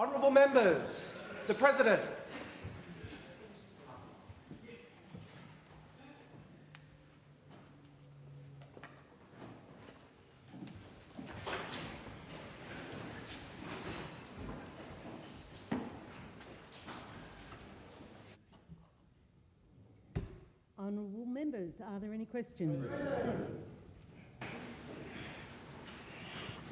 Honourable members, the President. Honourable members, are there any questions?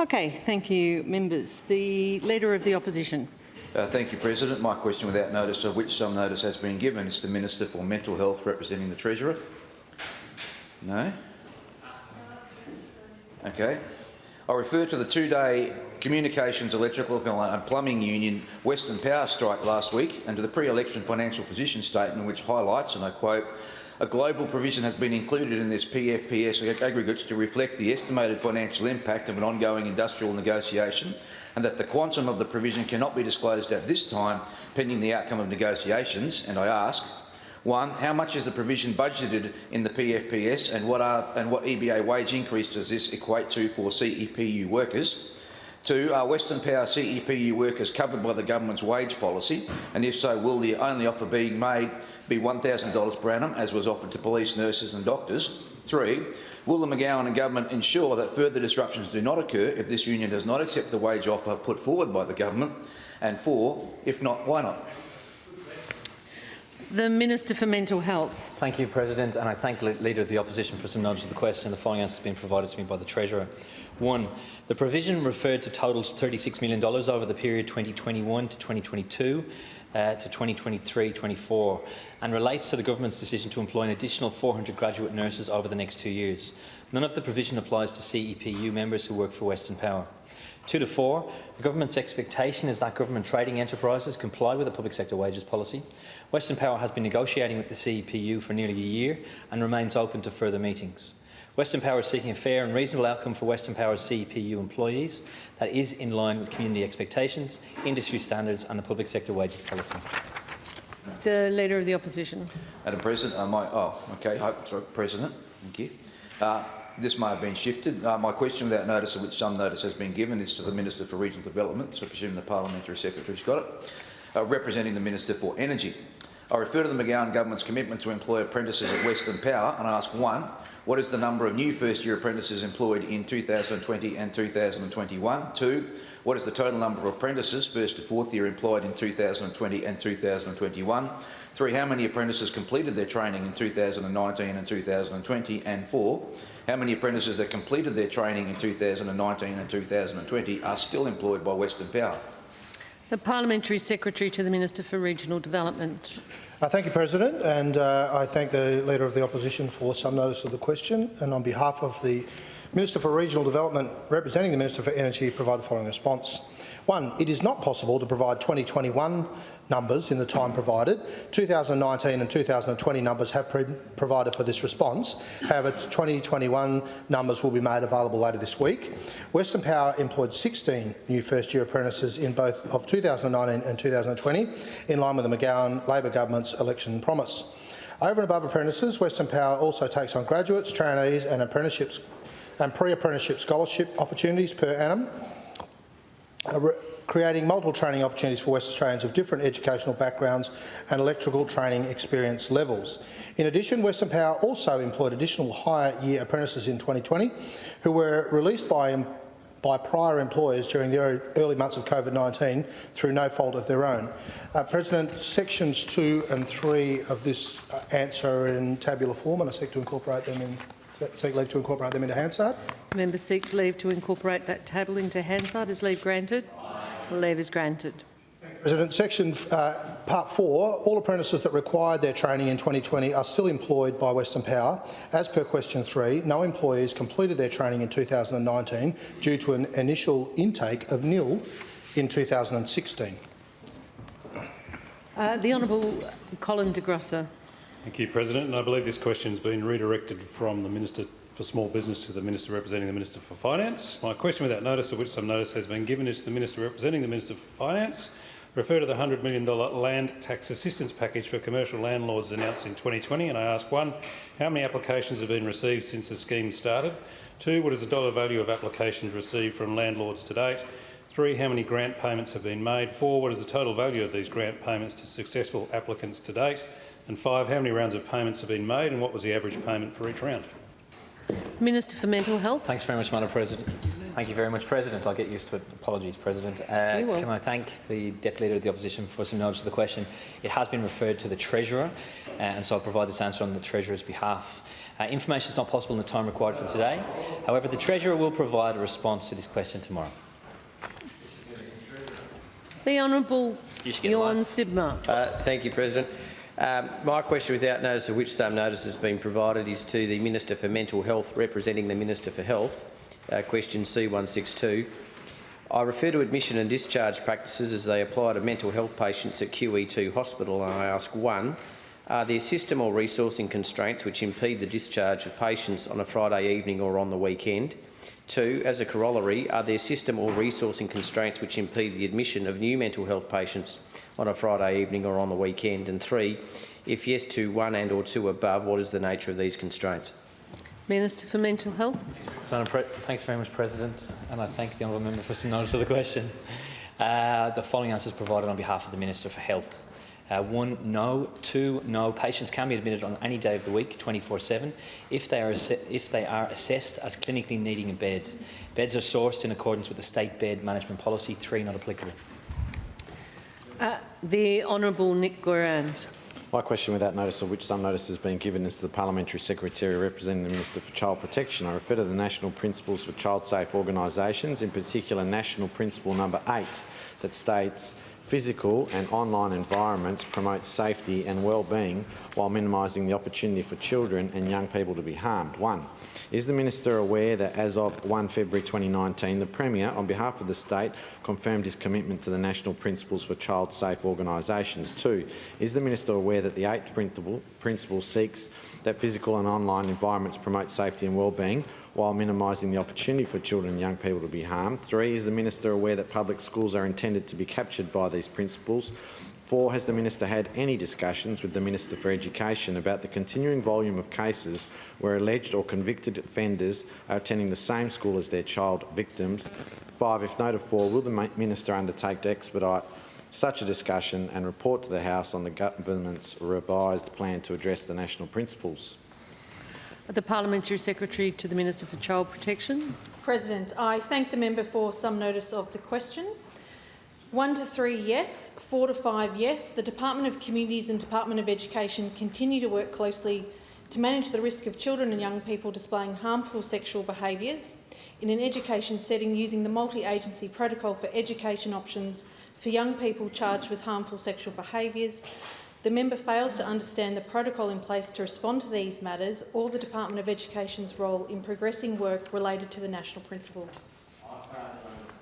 Okay, thank you, members. The Leader of the Opposition. Uh, thank you, President. My question, without notice of which some notice has been given, is to the Minister for Mental Health representing the Treasurer. No? Okay. I refer to the two-day Communications, Electrical and Plumbing Union Western Power strike last week and to the pre-election financial position statement which highlights, and I quote, a global provision has been included in this PFPS aggregates to reflect the estimated financial impact of an ongoing industrial negotiation and that the quantum of the provision cannot be disclosed at this time pending the outcome of negotiations. And I ask, one, how much is the provision budgeted in the PFPS and what, are, and what EBA wage increase does this equate to for CEPU workers? Two, are Western Power CEPU workers covered by the government's wage policy? And if so, will the only offer being made be $1,000 per annum, as was offered to police, nurses and doctors? Three, will the McGowan and government ensure that further disruptions do not occur if this union does not accept the wage offer put forward by the government? And four, if not, why not? The Minister for Mental Health. Thank you, President, and I thank the Leader of the Opposition for some knowledge of the question. The following answer has been provided to me by the Treasurer. One, the provision referred to totals $36 million over the period 2021 to 2022 uh, to 2023-24 and relates to the government's decision to employ an additional 400 graduate nurses over the next two years. None of the provision applies to CEPU members who work for Western Power. Two to four, the government's expectation is that government trading enterprises comply with the public sector wages policy. Western Power has been negotiating with the CEPU for nearly a year and remains open to further meetings. Western Power is seeking a fair and reasonable outcome for Western Power's CEPU employees that is in line with community expectations, industry standards and the public sector wages policy. The Leader of the Opposition. Madam President, uh, my, oh, okay, sorry, President, thank you. Uh, this may have been shifted. Uh, my question without notice of which some notice has been given is to the Minister for Regional Development, so I presume the Parliamentary Secretary's got it, uh, representing the Minister for Energy. I refer to the McGowan Government's commitment to employ apprentices at Western Power and ask, one, what is the number of new first-year apprentices employed in 2020 and 2021? Two, what is the total number of apprentices, first to fourth year, employed in 2020 and 2021? Three, how many apprentices completed their training in 2019 and 2020? And four, how many apprentices that completed their training in 2019 and 2020 are still employed by Western Power? The Parliamentary Secretary to the Minister for Regional Development. Uh, thank you, President, and uh, I thank the Leader of the Opposition for some notice of the question. And on behalf of the Minister for Regional Development, representing the Minister for Energy, provide the following response. One, it is not possible to provide 2021 numbers in the time provided. 2019 and 2020 numbers have provided for this response. However, 2021 numbers will be made available later this week. Western Power employed 16 new first-year apprentices in both of 2019 and 2020, in line with the McGowan Labor government's election promise. Over and above apprentices, Western Power also takes on graduates, trainees and apprenticeships and pre-apprenticeship scholarship opportunities per annum creating multiple training opportunities for West Australians of different educational backgrounds and electrical training experience levels. In addition, Western Power also employed additional higher year apprentices in 2020 who were released by by prior employers during the early months of COVID-19 through no fault of their own. Uh, President, sections 2 and 3 of this uh, answer are in tabular form and I seek to incorporate them in seek leave to incorporate them into Hansard. Member seeks leave to incorporate that table into Hansard. Is leave granted? Leave is granted. President, section uh, part 4, all apprentices that required their training in 2020 are still employed by Western Power. As per question 3, no employees completed their training in 2019 due to an initial intake of nil in 2016. Uh, the Honourable Colin de Grussa. Thank you, President. And I believe this question has been redirected from the Minister for Small Business to the Minister representing the Minister for Finance. My question without notice, of which some notice has been given, is to the Minister representing the Minister for Finance. Refer to the $100 million land tax assistance package for commercial landlords announced in 2020, and I ask one, how many applications have been received since the scheme started? Two, what is the dollar value of applications received from landlords to date? Three, how many grant payments have been made? Four, what is the total value of these grant payments to successful applicants to date? And five, how many rounds of payments have been made and what was the average payment for each round? Minister for Mental Health. Thanks very much, Madam President. Thank you very much, President. I'll get used to it. Apologies, President. Uh, will. can I thank the Deputy Leader of the Opposition for some knowledge of the question? It has been referred to the Treasurer, uh, and so I'll provide this answer on the Treasurer's behalf. Uh, information is not possible in the time required for today. However, the Treasurer will provide a response to this question tomorrow. The Honourable You should get Bjorn one. Sibma. Uh, Thank you, President. Um, my question, without notice of which some notice has been provided, is to the Minister for Mental Health, representing the Minister for Health. Uh, question C162. I refer to admission and discharge practices as they apply to mental health patients at QE2 Hospital, and I ask one, are there system or resourcing constraints which impede the discharge of patients on a Friday evening or on the weekend? Two, as a corollary, are there system or resourcing constraints which impede the admission of new mental health patients on a Friday evening or on the weekend? And three, if yes to one and or two above, what is the nature of these constraints? Minister for Mental Health. Thanks very much, President, and I thank the honourable member for some notice of the question. Uh, the following answers provided on behalf of the Minister for Health. Uh, one, no. Two, no. Patients can be admitted on any day of the week, 24/7, if they are if they are assessed as clinically needing a bed. Beds are sourced in accordance with the State Bed Management Policy. Three, not applicable. Uh, the Honourable Nick Goiran. My question without notice of which some notice has been given is to the Parliamentary Secretary representing the Minister for Child Protection. I refer to the National Principles for Child Safe Organisations, in particular National Principle number 8 that states physical and online environments promote safety and well-being while minimising the opportunity for children and young people to be harmed. One, is the Minister aware that as of 1 February 2019, the Premier, on behalf of the state, confirmed his commitment to the National Principles for Child Safe Organisations? Two, is the Minister aware that the eighth principle, principle seeks that physical and online environments promote safety and well-being while minimising the opportunity for children and young people to be harmed? Three, is the Minister aware that public schools are intended to be captured by these principles? Four, has the Minister had any discussions with the Minister for Education about the continuing volume of cases where alleged or convicted offenders are attending the same school as their child victims? Five, if no to four, will the Minister undertake to expedite such a discussion and report to the House on the government's revised plan to address the national principles? The Parliamentary Secretary to the Minister for Child Protection. President, I thank the member for some notice of the question. One to three, yes. Four to five, yes. The Department of Communities and Department of Education continue to work closely to manage the risk of children and young people displaying harmful sexual behaviours in an education setting using the multi-agency protocol for education options for young people charged with harmful sexual behaviours. The member fails to understand the protocol in place to respond to these matters or the Department of Education's role in progressing work related to the national principles.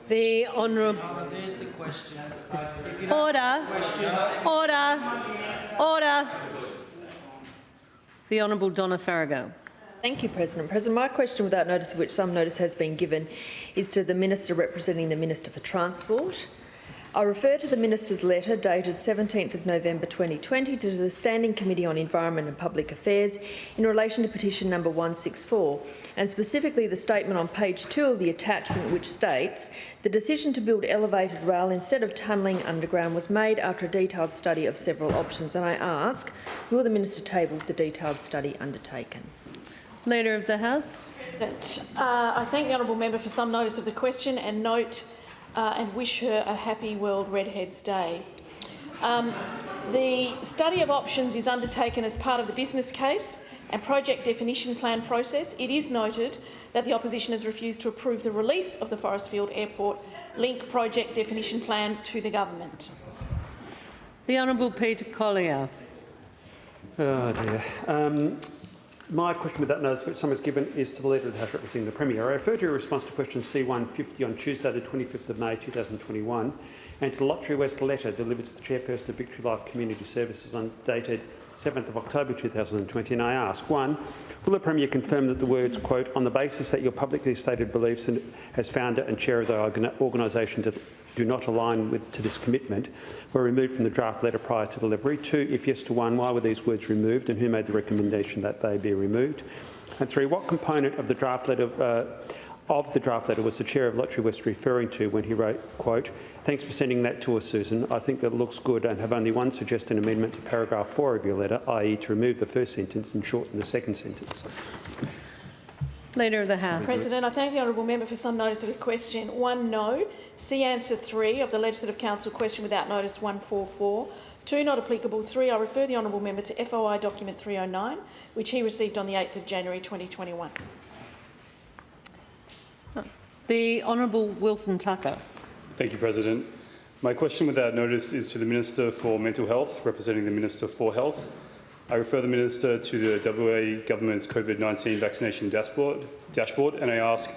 The Honourable. There's the question. Order. Order. Order. The Honourable Donna Faragher. Thank you, President. President, my question, without notice of which some notice has been given, is to the Minister representing the Minister for Transport. I refer to the Minister's letter dated 17th of November 2020 to the Standing Committee on Environment and Public Affairs in relation to petition number 164, and specifically the statement on page 2 of the attachment which states the decision to build elevated rail instead of tunnelling underground was made after a detailed study of several options, and I ask, will the Minister table the detailed study undertaken? Leader of the House. Uh, I thank the honourable member for some notice of the question and note uh, and wish her a happy World Redheads Day. Um, the study of options is undertaken as part of the business case and project definition plan process. It is noted that the opposition has refused to approve the release of the Forrestfield Airport Link project definition plan to the government. The Honourable Peter Collier. Oh dear. Um, my question with that notice which has given is to the Leader of the House representing the Premier. I refer to your response to question C150 on Tuesday the 25th of May 2021 and to the Lotterywest letter delivered to the Chairperson of Victory Life Community Services on dated 7th of October 2020 and I ask, one, will the Premier confirm that the words, quote, on the basis that your publicly stated beliefs and, as founder and chair of the organ organisation do, not align with, to this commitment were removed from the draft letter prior to delivery? Two, if yes to one, why were these words removed and who made the recommendation that they be removed? And three, what component of the draft letter uh, of the draft letter was the Chair of Lotterywest referring to when he wrote, quote, thanks for sending that to us, Susan. I think that looks good and have only one suggested amendment to paragraph 4 of your letter, i.e. to remove the first sentence and shorten the second sentence. Leader of the House. President, I thank the honourable member for some notice of the question. One, no. See answer three of the Legislative Council question without notice 144. Two, not applicable. Three, I refer the honourable member to FOI document 309, which he received on the 8th of January 2021. The Honourable Wilson Tucker. Thank you, President. My question without notice is to the Minister for Mental Health, representing the Minister for Health. I refer the Minister to the WA Government's COVID-19 vaccination dashboard, dashboard and I ask,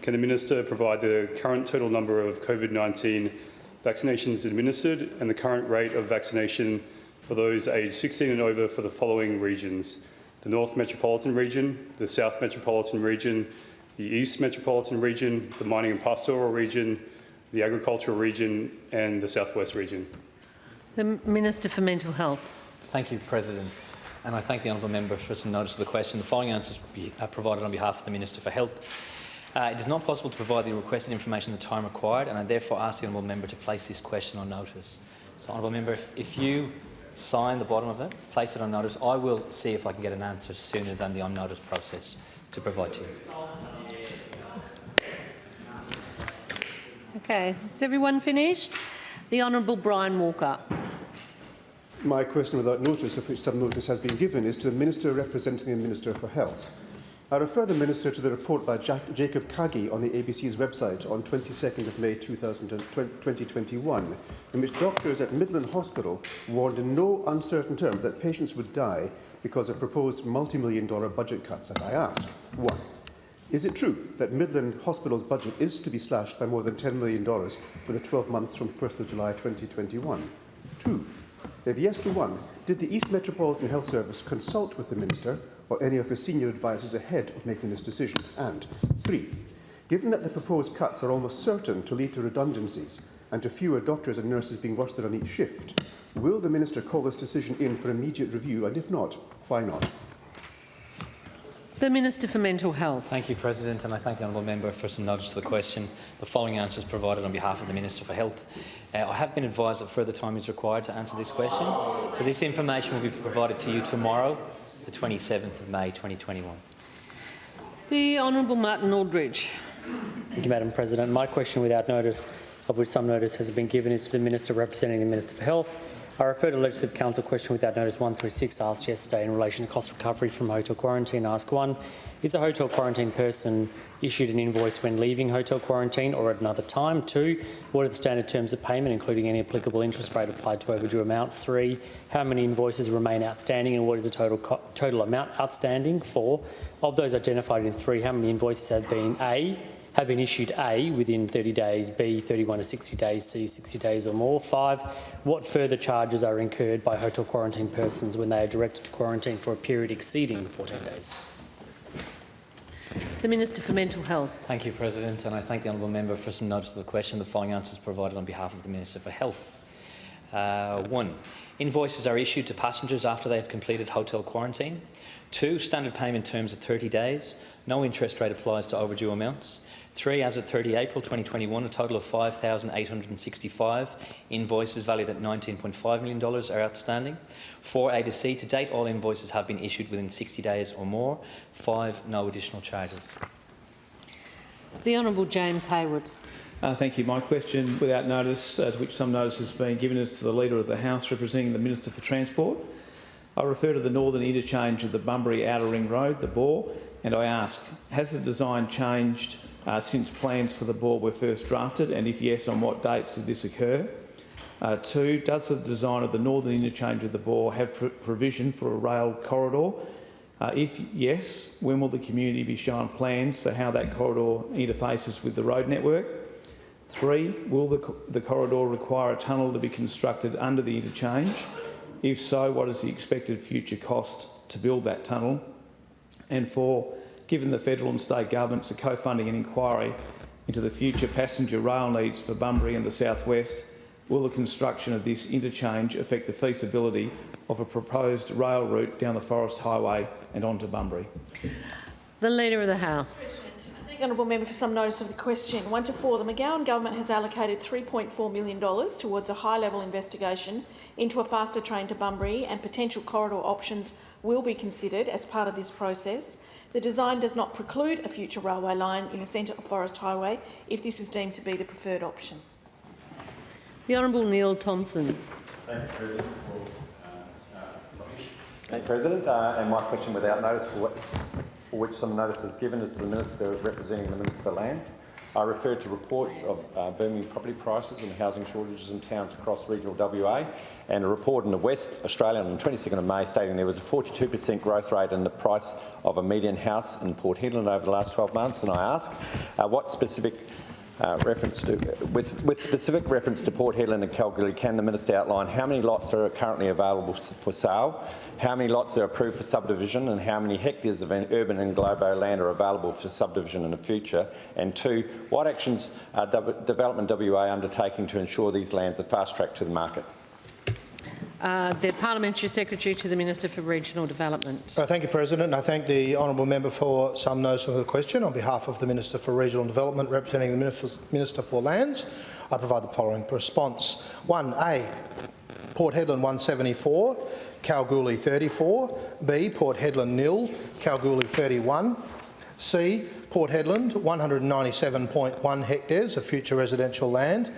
can the Minister provide the current total number of COVID-19 vaccinations administered and the current rate of vaccination for those aged 16 and over for the following regions? The North Metropolitan Region, the South Metropolitan Region, the East Metropolitan Region, the Mining and Pastoral Region, the Agricultural Region and the Southwest Region. The Minister for Mental Health. Thank you, President. And I thank the honourable member for some notice of the question. The following answers will be uh, provided on behalf of the Minister for Health. Uh, it is not possible to provide the requested information in the time required, and I therefore ask the honourable member to place this question on notice. So, honourable member, if, if you sign the bottom of it, place it on notice, I will see if I can get an answer sooner than the on notice process to provide to you. Okay, is everyone finished? The Honourable Brian Walker. My question without notice, of which some notice has been given, is to the Minister representing the Minister for Health. I refer the Minister to the report by Jack Jacob Kagi on the ABC's website on 22nd of May 2021, in which doctors at Midland Hospital warned in no uncertain terms that patients would die because of proposed multi-million dollar budget cuts. And I ask, one, is it true that Midland Hospital's budget is to be slashed by more than $10 million for the 12 months from 1st of July 2021? Two, if yes to one, did the East Metropolitan Health Service consult with the Minister or any of his senior advisers ahead of making this decision? And three, given that the proposed cuts are almost certain to lead to redundancies and to fewer doctors and nurses being rostered on each shift, will the Minister call this decision in for immediate review? And if not, why not? The Minister for Mental Health. Thank you, President, and I thank the honourable member for some notice of the question. The following answers provided on behalf of the Minister for Health. Uh, I have been advised that further time is required to answer this question, so this information will be provided to you tomorrow, the 27th of May 2021. The Honourable Martin Aldridge. Thank you, Madam President. My question without notice, of which some notice has been given, is to the Minister representing the Minister for Health. I refer to Legislative Council question without notice 136 asked yesterday in relation to cost recovery from hotel quarantine. Ask 1. Is a hotel quarantine person issued an invoice when leaving hotel quarantine or at another time? 2. What are the standard terms of payment, including any applicable interest rate applied to overdue amounts? 3. How many invoices remain outstanding and what is the total, total amount outstanding? 4. Of those identified in 3, how many invoices have been A have been issued A within 30 days, B 31 to 60 days, C 60 days or more. Five, what further charges are incurred by hotel quarantine persons when they are directed to quarantine for a period exceeding 14 days? The Minister for Mental Health. Thank you, President, and I thank the honourable member for some notice of the question. The following answers provided on behalf of the Minister for Health. Uh, one, invoices are issued to passengers after they have completed hotel quarantine. Two, standard payment terms are 30 days. No interest rate applies to overdue amounts. Three, as at 30 April 2021, a total of 5,865 invoices valued at $19.5 million are outstanding. Four, A to C, to date all invoices have been issued within 60 days or more. Five, no additional charges. The Honourable James Hayward. Uh, thank you. My question, without notice, uh, to which some notice has been given, is to the Leader of the House representing the Minister for Transport. I refer to the northern interchange of the Bunbury Outer Ring Road, the BOR, and I ask, has the design changed uh, since plans for the BOR were first drafted, and if yes, on what dates did this occur? Uh, two, does the design of the northern interchange of the bore have pr provision for a rail corridor? Uh, if yes, when will the community be shown plans for how that corridor interfaces with the road network? Three, will the, co the corridor require a tunnel to be constructed under the interchange? If so, what is the expected future cost to build that tunnel? And four, given the federal and state governments are co-funding an inquiry into the future passenger rail needs for Bunbury and the southwest, will the construction of this interchange affect the feasibility of a proposed rail route down the Forrest Highway and onto Bunbury? The Leader of the House. the honourable member for some notice of the question. One to four, the McGowan government has allocated $3.4 million towards a high-level investigation into a faster train to Bunbury and potential corridor options will be considered as part of this process. The design does not preclude a future railway line in the centre of Forrest Highway if this is deemed to be the preferred option. The Honourable Neil Thomson. Thank you, President. Thank you, President. Uh, and my question without notice for, what, for which some notice is given is to the Minister representing the Minister for Lands. I refer to reports of uh, booming property prices and housing shortages in towns across regional WA and a report in the West Australia on the 22nd of May stating there was a 42% growth rate in the price of a median house in Port Hedland over the last 12 months. And I ask, uh, what specific uh, reference to, with, with, specific reference to Port Hedland and Kalgoorlie, can the Minister outline how many lots are currently available for sale, how many lots are approved for subdivision and how many hectares of urban and globo land are available for subdivision in the future? And two, what actions are Development WA undertaking to ensure these lands are fast-tracked to the market? Uh, the Parliamentary Secretary to the Minister for Regional Development. Uh, thank you, President. I thank the honourable member for some notice of the question. On behalf of the Minister for Regional Development, representing the Minister for Lands, I provide the following response. 1A. Port Hedland 174, Kalgoorlie 34. B. Port Hedland nil, Kalgoorlie 31. C. Port Hedland 197.1 hectares of future residential land.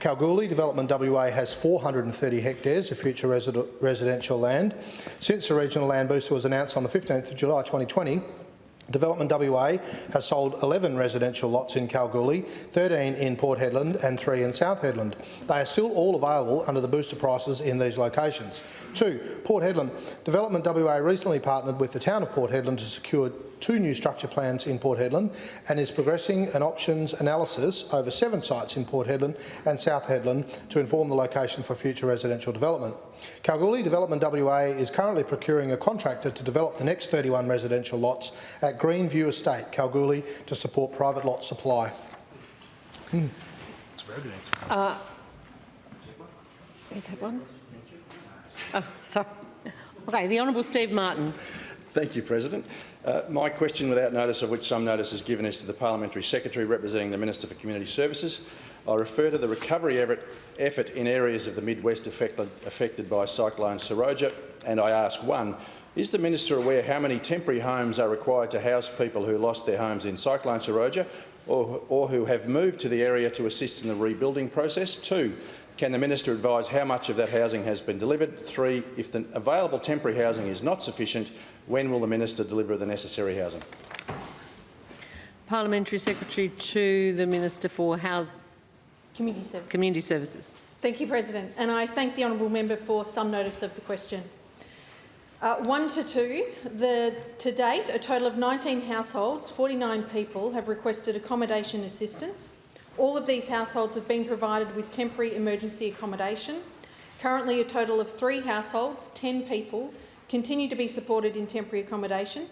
Kalgoorlie Development WA has 430 hectares of future resi residential land. Since the regional land booster was announced on the 15th of July 2020, Development WA has sold 11 residential lots in Kalgoorlie, 13 in Port Hedland and 3 in South Hedland. They are still all available under the booster prices in these locations. 2. Port Hedland. Development WA recently partnered with the town of Port Hedland to secure two new structure plans in Port Hedland and is progressing an options analysis over seven sites in Port Hedland and South Hedland to inform the location for future residential development. Kalgoorlie Development WA is currently procuring a contractor to develop the next 31 residential lots at Greenview Estate, Kalgoorlie, to support private lot supply. Hmm. Uh, is that one? Oh, sorry. Okay, the Honourable Steve Martin. Thank you, President. Uh, my question, without notice of which some notice is given, is to the Parliamentary Secretary representing the Minister for Community Services. I refer to the recovery effort in areas of the Mid-West affected, affected by Cyclone Seroja, and I ask, one, is the Minister aware how many temporary homes are required to house people who lost their homes in Cyclone Seroja or, or who have moved to the area to assist in the rebuilding process? Two, can the minister advise how much of that housing has been delivered? Three, if the available temporary housing is not sufficient, when will the minister deliver the necessary housing? Parliamentary Secretary to the Minister for House Community Services. Community Services. Thank you, President. And I thank the honourable member for some notice of the question. Uh, one to two, the, to date, a total of 19 households, 49 people, have requested accommodation assistance. All of these households have been provided with temporary emergency accommodation. Currently, a total of three households, 10 people, continue to be supported in temporary accommodation.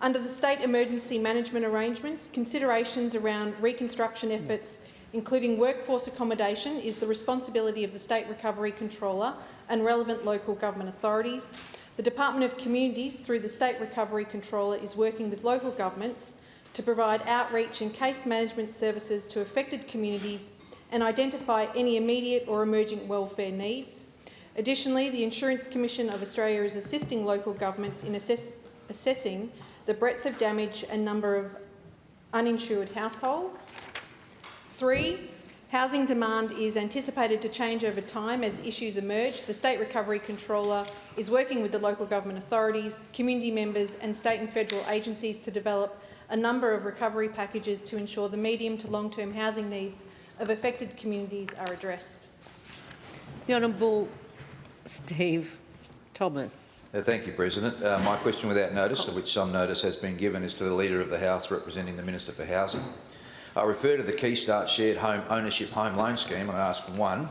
Under the state emergency management arrangements, considerations around reconstruction efforts, including workforce accommodation, is the responsibility of the State Recovery Controller and relevant local government authorities. The Department of Communities, through the State Recovery Controller, is working with local governments to provide outreach and case management services to affected communities and identify any immediate or emerging welfare needs. Additionally, the Insurance Commission of Australia is assisting local governments in assess assessing the breadth of damage and number of uninsured households. Three, housing demand is anticipated to change over time as issues emerge. The State Recovery Controller is working with the local government authorities, community members and state and federal agencies to develop a number of recovery packages to ensure the medium to long-term housing needs of affected communities are addressed. The Honourable Steve Thomas. Uh, thank you, President. Uh, my question without notice, of which some notice has been given, is to the Leader of the House representing the Minister for Housing. I refer to the Keystart Shared Home Ownership Home Loan Scheme I ask one,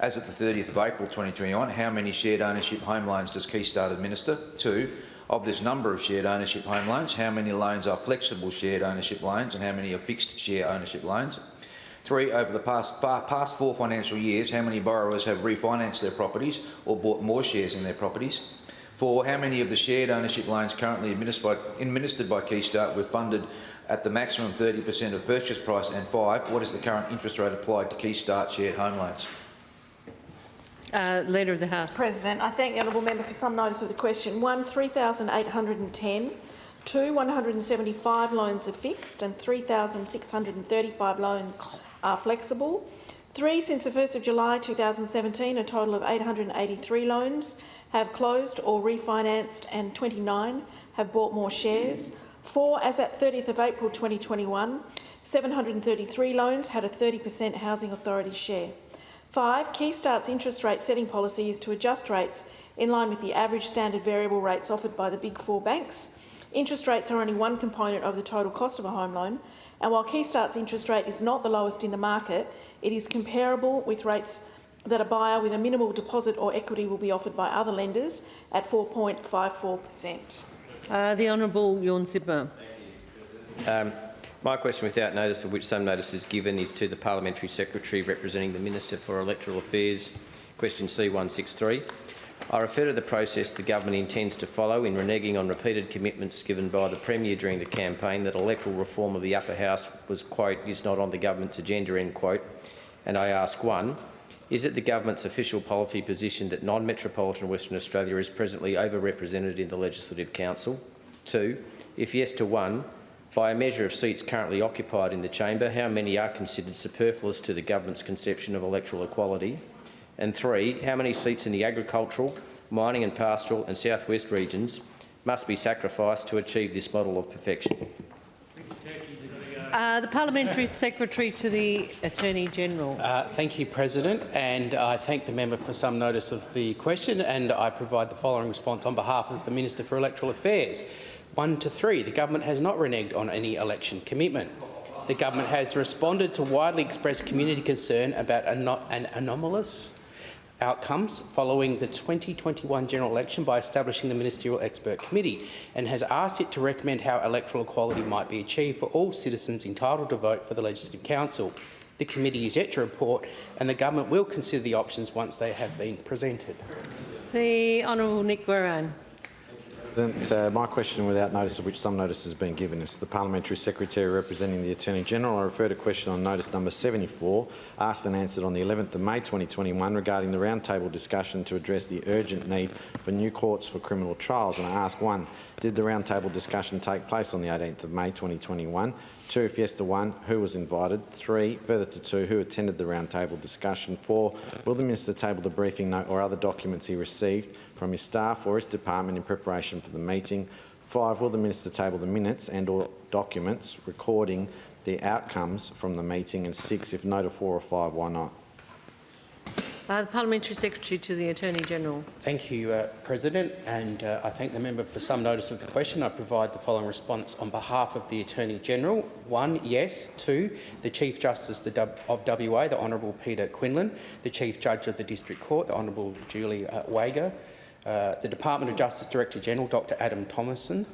as at the 30th of April 2021, how many shared ownership home loans does Keystart administer? Two, of this number of shared ownership home loans, how many loans are flexible shared ownership loans and how many are fixed share ownership loans? Three, over the past, far, past four financial years, how many borrowers have refinanced their properties or bought more shares in their properties? Four, how many of the shared ownership loans currently administered by, administered by Keystart were funded at the maximum 30 per cent of purchase price? And five, what is the current interest rate applied to Keystart shared home loans? Uh, Leader of the House. President, I thank the honourable member for some notice of the question. One, 3,810. Two, 175 loans are fixed and 3,635 loans are flexible. Three, since the 1st of July 2017, a total of 883 loans have closed or refinanced and 29 have bought more shares. Four, as at 30th of April 2021, 733 loans had a 30 per cent Housing Authority share. Five, Keystart's interest rate setting policy is to adjust rates in line with the average standard variable rates offered by the Big Four banks. Interest rates are only one component of the total cost of a home loan, and while Keystart's interest rate is not the lowest in the market, it is comparable with rates that a buyer with a minimal deposit or equity will be offered by other lenders at 4.54 per cent. Uh, the Honourable Tjorn Sibma. Um, my question without notice of which some notice is given is to the Parliamentary Secretary representing the Minister for Electoral Affairs. Question C163. I refer to the process the government intends to follow in reneging on repeated commitments given by the Premier during the campaign that electoral reform of the upper house was, quote, is not on the government's agenda, end quote. And I ask one, is it the government's official policy position that non-metropolitan Western Australia is presently overrepresented in the Legislative Council? Two, if yes to one, by a measure of seats currently occupied in the chamber, how many are considered superfluous to the government's conception of electoral equality? And three, how many seats in the agricultural, mining and pastoral and southwest regions must be sacrificed to achieve this model of perfection? Uh, the Parliamentary Secretary to the Attorney-General. Uh, thank you, President, and I thank the member for some notice of the question, and I provide the following response on behalf of the Minister for Electoral Affairs. One to three, the government has not reneged on any election commitment. The government has responded to widely expressed community concern about an anomalous outcomes following the 2021 general election by establishing the Ministerial Expert Committee and has asked it to recommend how electoral equality might be achieved for all citizens entitled to vote for the Legislative Council. The committee is yet to report and the government will consider the options once they have been presented. The Honourable Nick Goiran. President, uh, my question, without notice of which some notice has been given, is to the Parliamentary Secretary representing the Attorney-General. I refer to question on notice number 74, asked and answered on the 11th of May 2021 regarding the roundtable discussion to address the urgent need for new courts for criminal trials. And I ask one, did the roundtable discussion take place on the 18th of May 2021? Two, if yes to one, who was invited? Three, further to two, who attended the roundtable discussion? Four, will the minister table the briefing note or other documents he received from his staff or his department in preparation for the meeting? Five, will the minister table the minutes and or documents recording the outcomes from the meeting? And six, if no to four or five, why not? Uh, the Parliamentary Secretary to the Attorney-General. Thank you, uh, President, and uh, I thank the member for some notice of the question. I provide the following response on behalf of the Attorney-General. One, yes. Two, the Chief Justice of WA, the Honourable Peter Quinlan, the Chief Judge of the District Court, the Honourable Julie uh, Wager, uh, the Department of Justice Director-General, Dr Adam Tomison,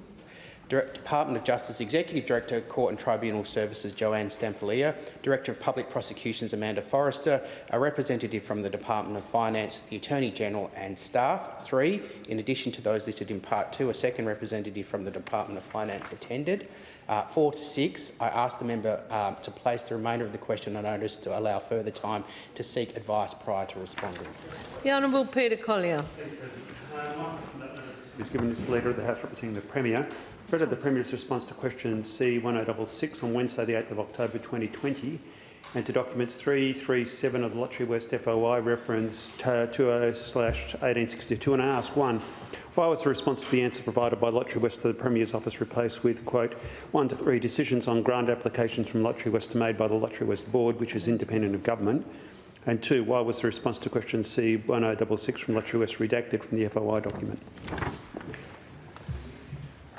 Department of Justice Executive Director, Court and Tribunal Services Joanne Stampalia, Director of Public Prosecutions Amanda Forrester, a representative from the Department of Finance, the Attorney-General and staff. Three, in addition to those listed in Part 2, a second representative from the Department of Finance attended. Uh, four to six, I ask the member um, to place the remainder of the question on notice to allow further time to seek advice prior to responding. The Honourable Peter Collier. Is given this Leader of the House representing the Premier. Read the Premier's response to question C1066 on Wednesday the 8th of October 2020 and to documents 337 of the Lotterywest FOI reference 20/1862 and I ask one, why was the response to the answer provided by Lotterywest to the Premier's office replaced with, quote, one to three decisions on grant applications from Lotterywest made by the Lotterywest Board, which is independent of government? And two, why was the response to question C1066 from Lotterywest redacted from the FOI document?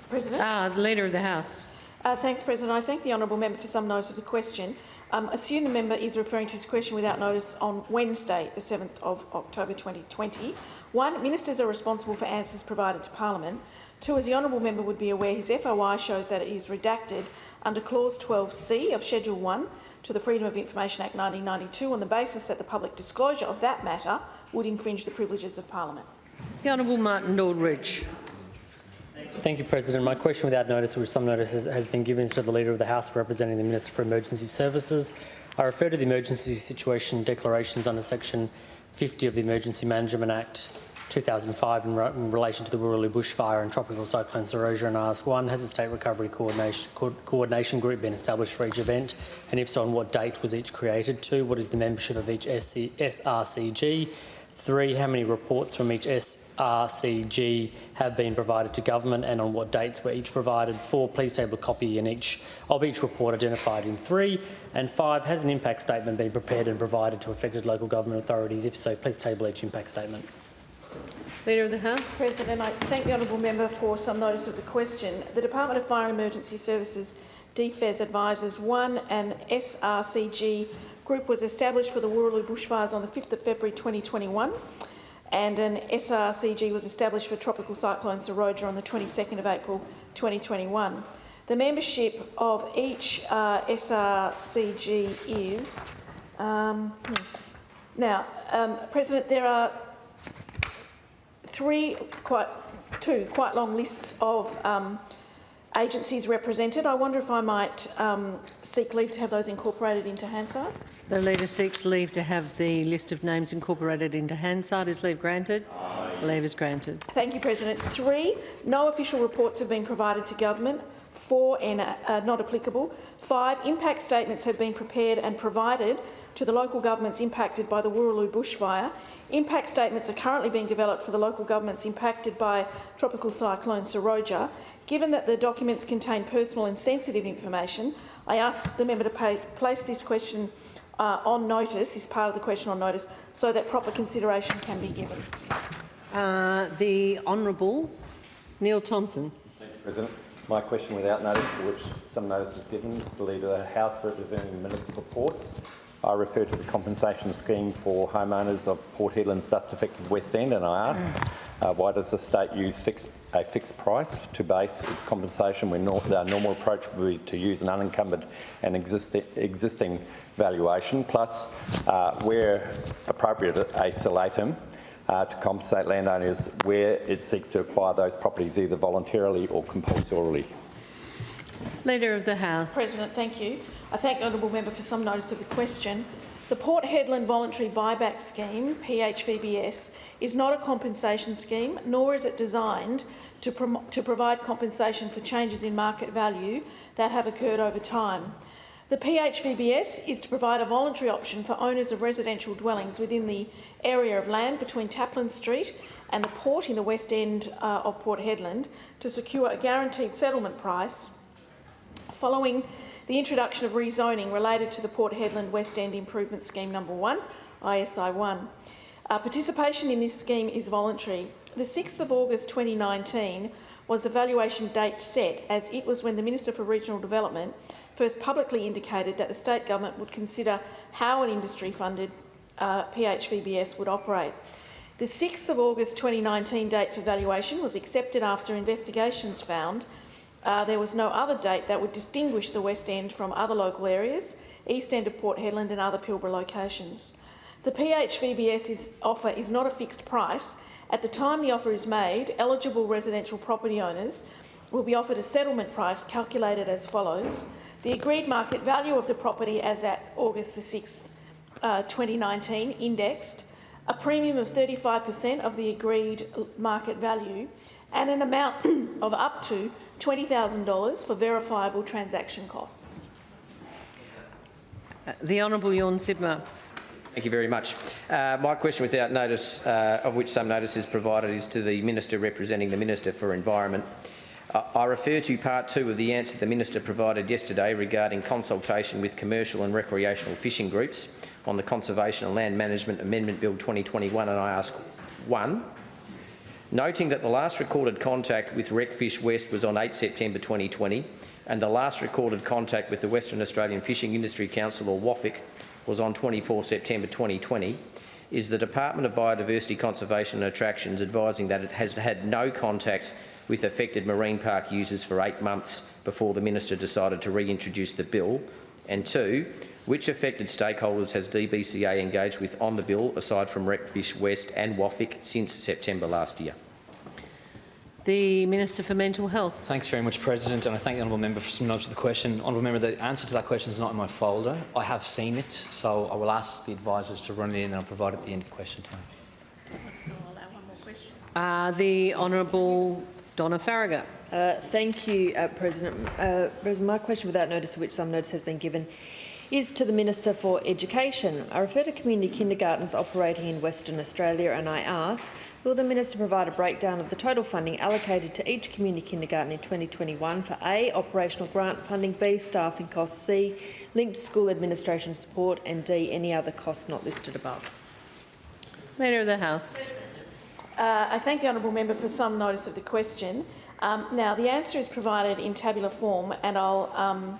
President. Ah, the Leader of the House. Uh, thanks, President. I thank the honourable member for some notice of the question. Um, assume the member is referring to his question without notice on Wednesday, the 7th of October 2020. One, ministers are responsible for answers provided to Parliament. Two, as the honourable member would be aware, his FOI shows that it is redacted under Clause 12C of Schedule 1 to the Freedom of Information Act 1992 on the basis that the public disclosure of that matter would infringe the privileges of Parliament. The Honourable Martin Aldridge. Thank you, President. My question without notice, which some notice has, been given, to the Leader of the House representing the Minister for Emergency Services. I refer to the emergency situation declarations under Section 50 of the Emergency Management Act 2005 in, in relation to the Wooroloo bushfire and tropical cyclone Seroja and ask one, has a state recovery coordination, co coordination group been established for each event and if so on what date was each created? Two, what is the membership of each SC, SRCG? Three, how many reports from each SRCG have been provided to government and on what dates were each provided? Four, please table a copy in each of each report identified in three. And five, has an impact statement been prepared and provided to affected local government authorities? If so, please table each impact statement. Leader of the House. President, I thank the honourable member for some notice of the question. The Department of Fire and Emergency Services DFES advises one, an SRCG group was established for the Wooroloo bushfires on the 5th of February 2021 and an SRCG was established for Tropical Cyclone Seroja on the 22nd of April 2021. The membership of each uh, SRCG is... Um, hmm. Now, um, President, there are three, quite two quite long lists of um, agencies represented. I wonder if I might um, seek leave to have those incorporated into Hansard. The Leader seeks leave to have the list of names incorporated into Hansard. Is leave granted? Aye. Leave is granted. Thank you, President. Three, no official reports have been provided to government. Four, and uh, not applicable. Five, impact statements have been prepared and provided to the local governments impacted by the Wooroloo bushfire. Impact statements are currently being developed for the local governments impacted by Tropical Cyclone Seroja. Given that the documents contain personal and sensitive information, I ask the member to pay, place this question uh, on notice, is part of the question on notice, so that proper consideration can be given. Uh, the Honourable Neil Thomson. Thanks, President. My question without notice, for which some notice is given, to the Leader of the House representing the Minister for Ports. I refer to the compensation scheme for homeowners of Port Hedland's dust-affected West End, and I ask, uh, why does the state use fixed, a fixed price to base its compensation when nor the normal approach would be to use an unencumbered and existi existing valuation, plus, uh, where appropriate, a solatium uh, to compensate landowners where it seeks to acquire those properties either voluntarily or compulsorily. Leader of the House. President, thank you. I thank the honourable member for some notice of the question. The Port Hedland Voluntary Buyback Scheme, PHVBS, is not a compensation scheme, nor is it designed to, to provide compensation for changes in market value that have occurred over time. The PHVBS is to provide a voluntary option for owners of residential dwellings within the area of land between Taplin Street and the port in the west end uh, of Port Hedland to secure a guaranteed settlement price following the introduction of rezoning related to the Port Hedland West End Improvement Scheme Number 1, ISI 1. Uh, participation in this scheme is voluntary. The 6th of August 2019 was the valuation date set as it was when the Minister for Regional Development first publicly indicated that the state government would consider how an industry-funded uh, PHVBS would operate. The 6th of August 2019 date for valuation was accepted after investigations found uh, there was no other date that would distinguish the West End from other local areas, East End of Port Hedland and other Pilbara locations. The PHVBS offer is not a fixed price. At the time the offer is made, eligible residential property owners will be offered a settlement price calculated as follows. The agreed market value of the property as at August the 6th, uh, 2019, indexed, a premium of 35% of the agreed market value, and an amount of up to $20,000 for verifiable transaction costs. Uh, the Honourable Tjorn Sibma. Thank you very much. Uh, my question without notice, uh, of which some notice is provided, is to the Minister representing the Minister for Environment. Uh, I refer to part two of the answer the Minister provided yesterday regarding consultation with commercial and recreational fishing groups on the Conservation and Land Management Amendment Bill 2021 and I ask, one, noting that the last recorded contact with Recfish West was on 8 September 2020 and the last recorded contact with the Western Australian Fishing Industry Council, or WAFIC, was on 24 September 2020, is the Department of Biodiversity Conservation and Attractions advising that it has had no contact with affected marine park users for eight months before the Minister decided to reintroduce the bill, and two, which affected stakeholders has DBCA engaged with on the bill, aside from Recfish West and WAFIC, since September last year? The Minister for Mental Health. Thanks very much, President, and I thank the honourable member for some knowledge of the question. Honourable member, the answer to that question is not in my folder. I have seen it, so I will ask the advisors to run it in and I'll provide it at the end of the question time. Uh, the Honourable Donna Faragher. Uh, thank you, uh, President. Uh, President. My question without notice, of which some notice has been given, is to the Minister for Education. I refer to community kindergartens operating in Western Australia and I ask, will the Minister provide a breakdown of the total funding allocated to each community kindergarten in 2021 for A, operational grant funding, B, staffing costs, C, linked to school administration support and D, any other costs not listed above? Leader of the House. Uh, I thank the honourable member for some notice of the question. Um, now, the answer is provided in tabular form, and I'll um,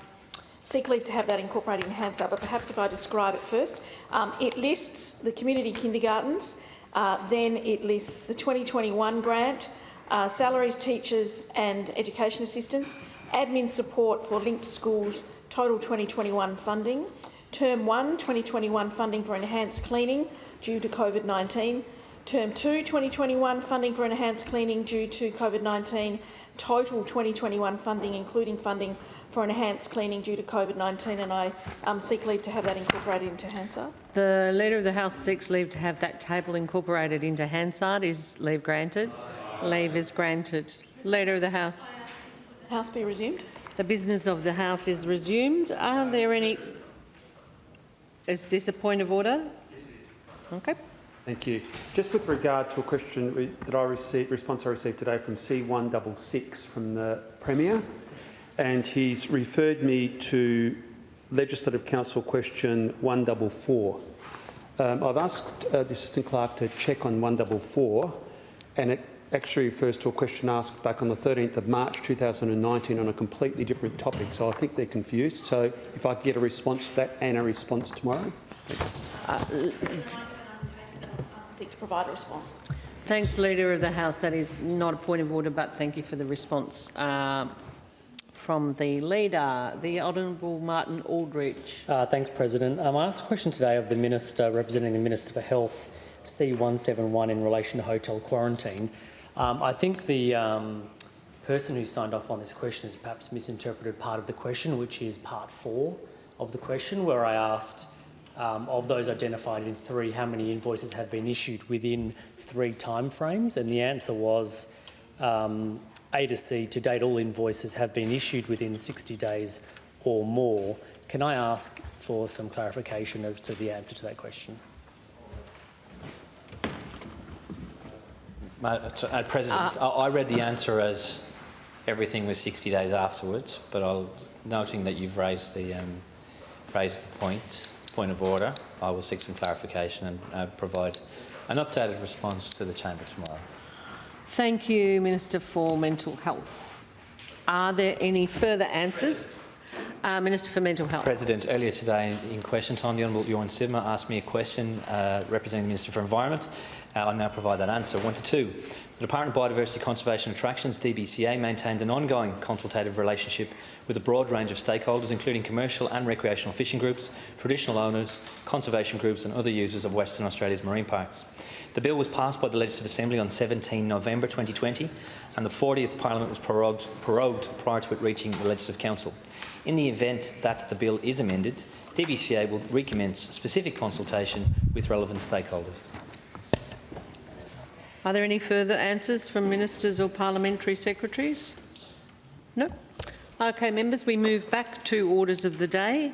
seek leave to have that incorporated in Hansard, but perhaps if I describe it first. Um, it lists the community kindergartens, uh, then it lists the 2021 grant, uh, salaries, teachers and education assistants, admin support for linked schools, total 2021 funding, term 1, 2021 funding for enhanced cleaning due to COVID-19, Term 2, 2021 funding for enhanced cleaning due to COVID-19, total 2021 funding, including funding for enhanced cleaning due to COVID-19, and I um, seek leave to have that incorporated into Hansard. The Leader of the House seeks leave to have that table incorporated into Hansard. Is leave granted? Leave is granted. Leader of the House. House be resumed. The business of the House is resumed. Are there any... Is this a point of order? Okay. Thank you. Just with regard to a question that I received, response I received today from C166 from the Premier, and he's referred me to Legislative Council question 144. Um, I've asked uh, the Assistant Clerk to check on 144, and it actually refers to a question asked back on the 13th of March 2019 on a completely different topic, so I think they're confused. So if I could get a response to that and a response tomorrow. Uh, Seek to provide a response. Thanks, Leader of the House. That is not a point of order, but thank you for the response uh, from the Leader. The Honourable Martin Aldridge. Uh, thanks, President. Um, I asked a question today of the Minister representing the Minister for Health, C171, in relation to hotel quarantine. Um, I think the um, person who signed off on this question has perhaps misinterpreted part of the question, which is part four of the question, where I asked um, of those identified in three, how many invoices have been issued within three timeframes? And the answer was um, A to C, to date all invoices have been issued within 60 days or more. Can I ask for some clarification as to the answer to that question? Ma- uh, President, I I read the answer as everything was 60 days afterwards, but I'll, noting that you've raised the, um, raised the point, point of order, I will seek some clarification and uh, provide an updated response to the chamber tomorrow. Thank you, Minister for Mental Health. Are there any further answers? Uh, Minister for Mental Health. President, earlier today in question time, the Honourable Tjorn Sibma asked me a question uh, representing the Minister for Environment. Uh, I'll now provide that answer. One to two. The Department of Biodiversity Conservation and Attractions, DBCA, maintains an ongoing consultative relationship with a broad range of stakeholders, including commercial and recreational fishing groups, traditional owners, conservation groups and other users of Western Australia's marine parks. The bill was passed by the Legislative Assembly on 17 November 2020 and the 40th Parliament was prorogued, prorogued prior to it reaching the Legislative Council. In the event that the bill is amended, DBCA will recommence specific consultation with relevant stakeholders. Are there any further answers from ministers or parliamentary secretaries? No? Okay, members, we move back to orders of the day.